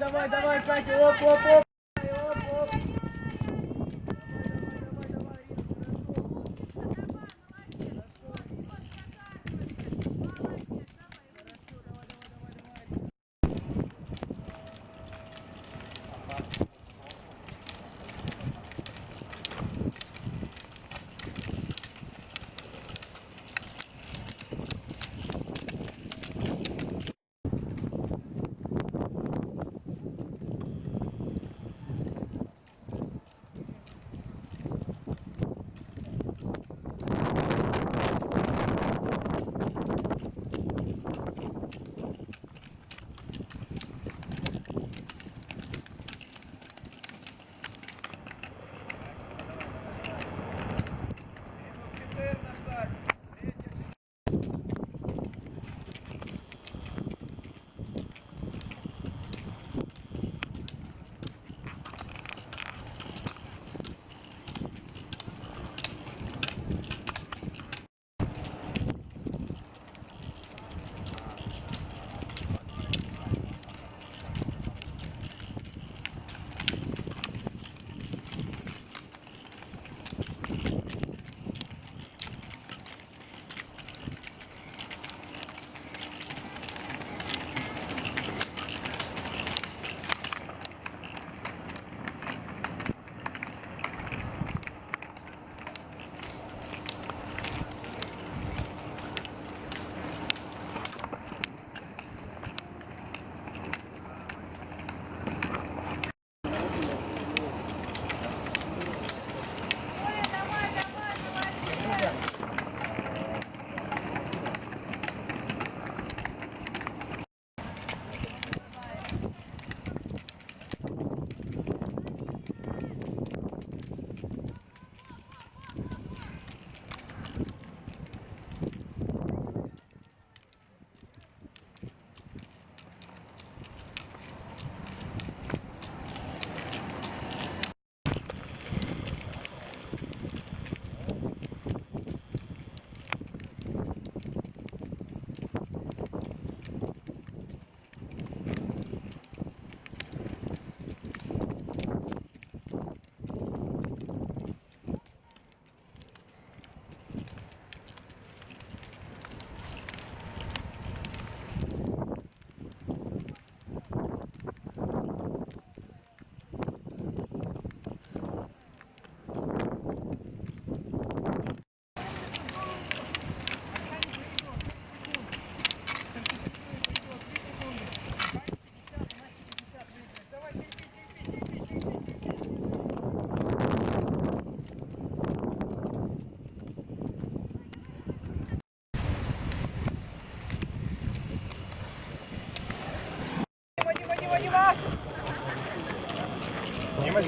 давай, давай, Катя, оп, оп, оп.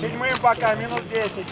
Седьмым пока, минут 10.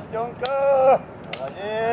시정가 네, 강아지.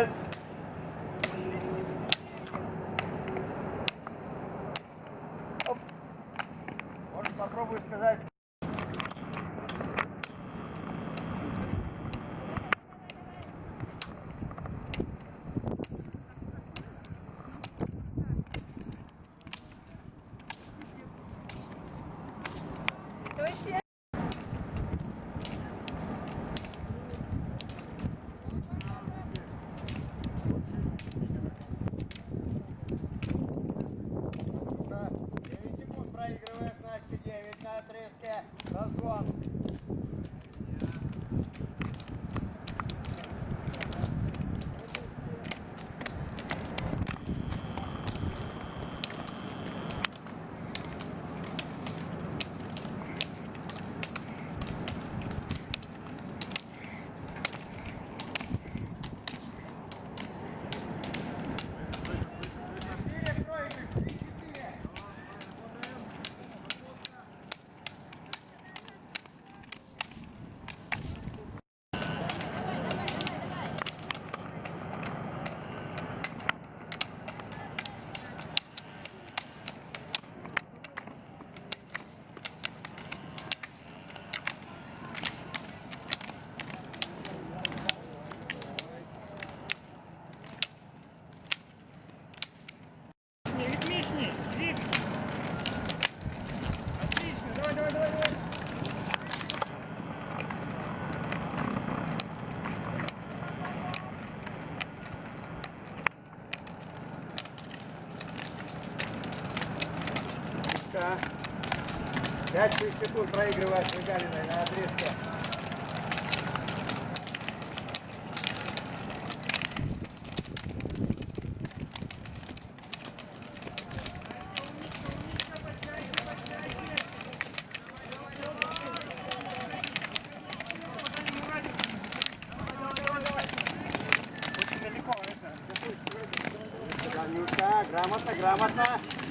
Пятый секунд проигрывает Гагалиной на отрезке. Грамотно, грамотно.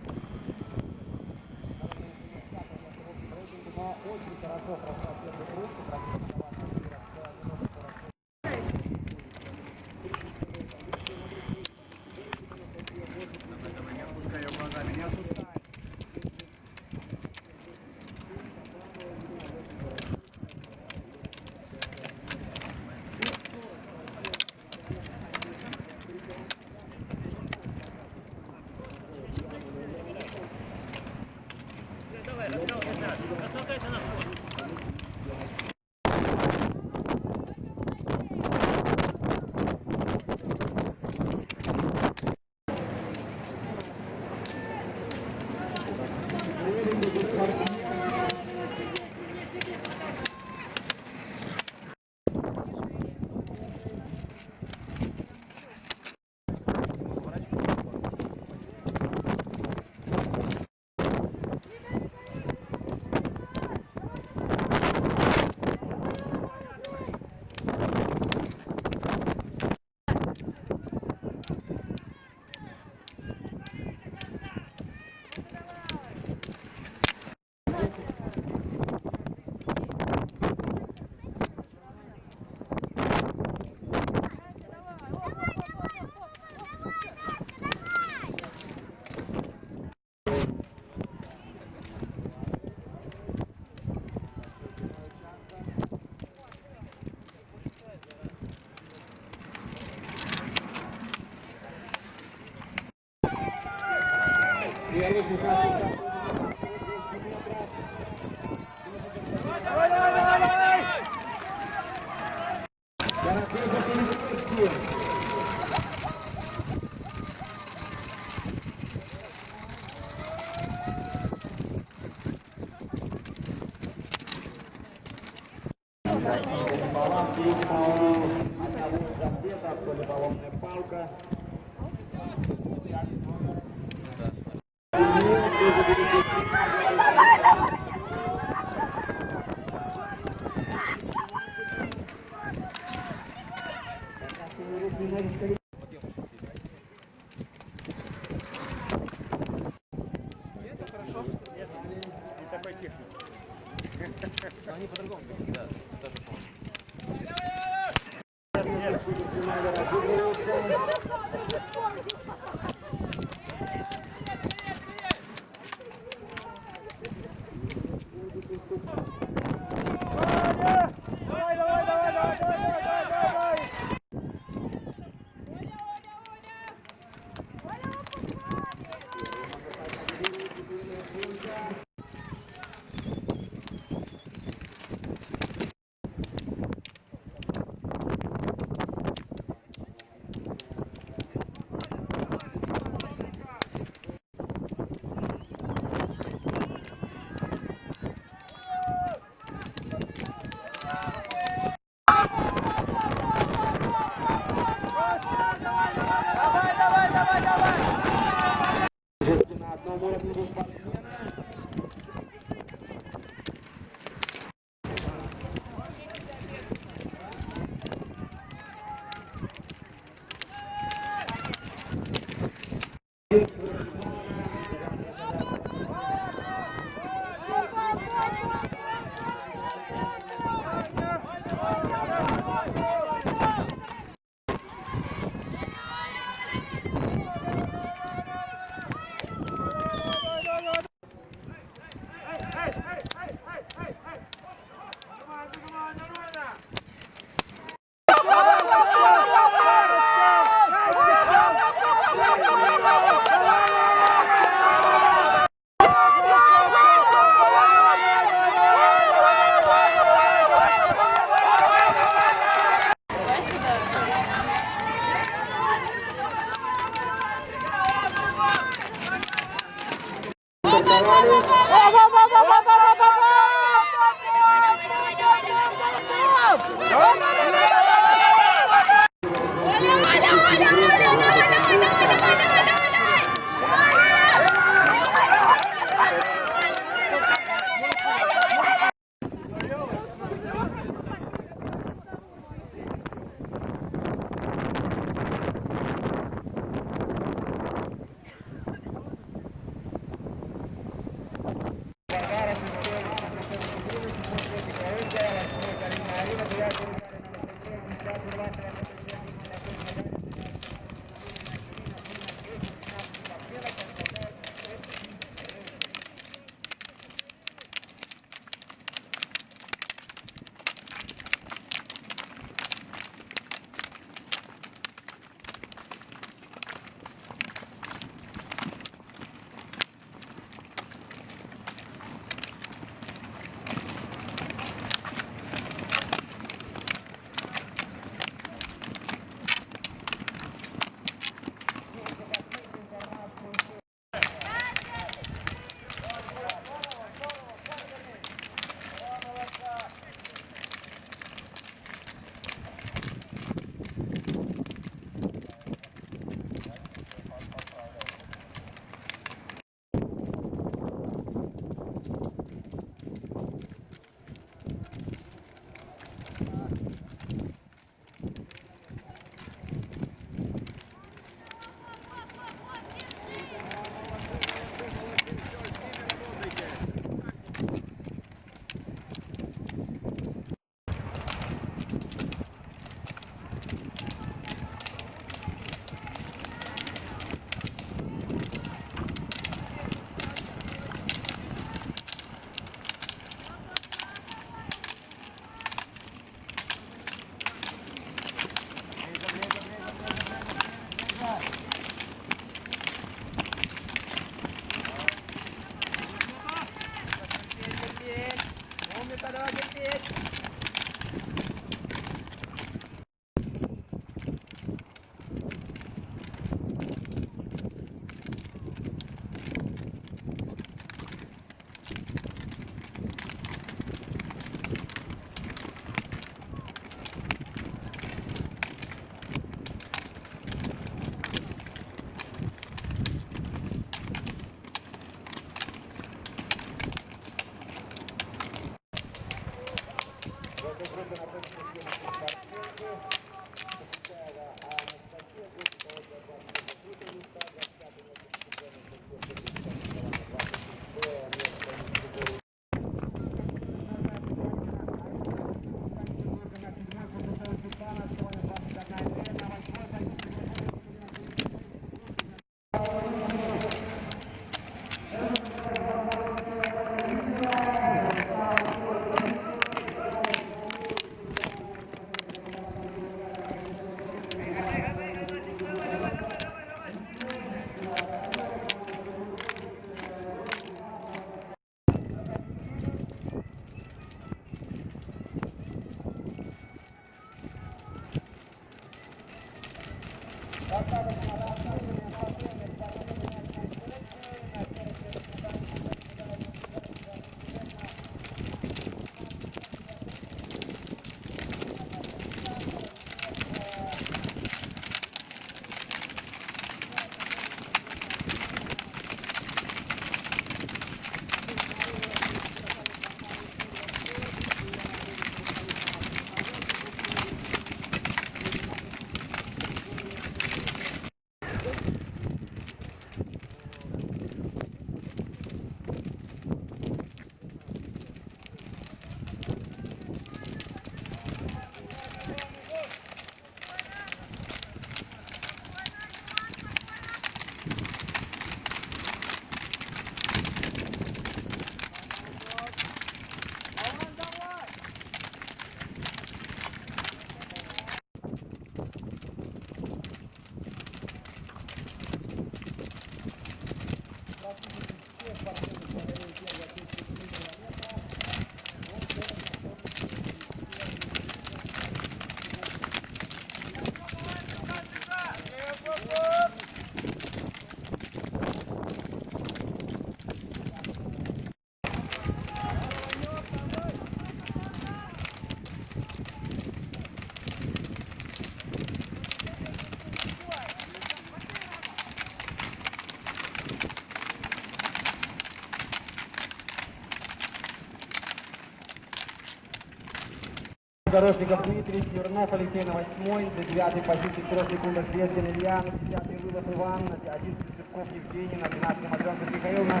Дорожников Дмитрий, Смирнов Алексей на восьмой, на девятой позиции в трех секундах Безгин Илья, на десятый вылов Иван, на одиннадцатый Цветков Евгений, на двенадцатый Матренков Михаил, на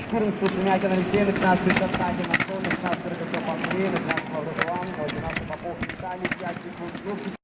четырнадцатый Шумякин Алексей, на пятнадцатый Константин Антон, на шестнадцатый Рокоссов Андрей, на двенадцатый Лавров Иван, на двенадцатый Попов Виталий, пять секунд.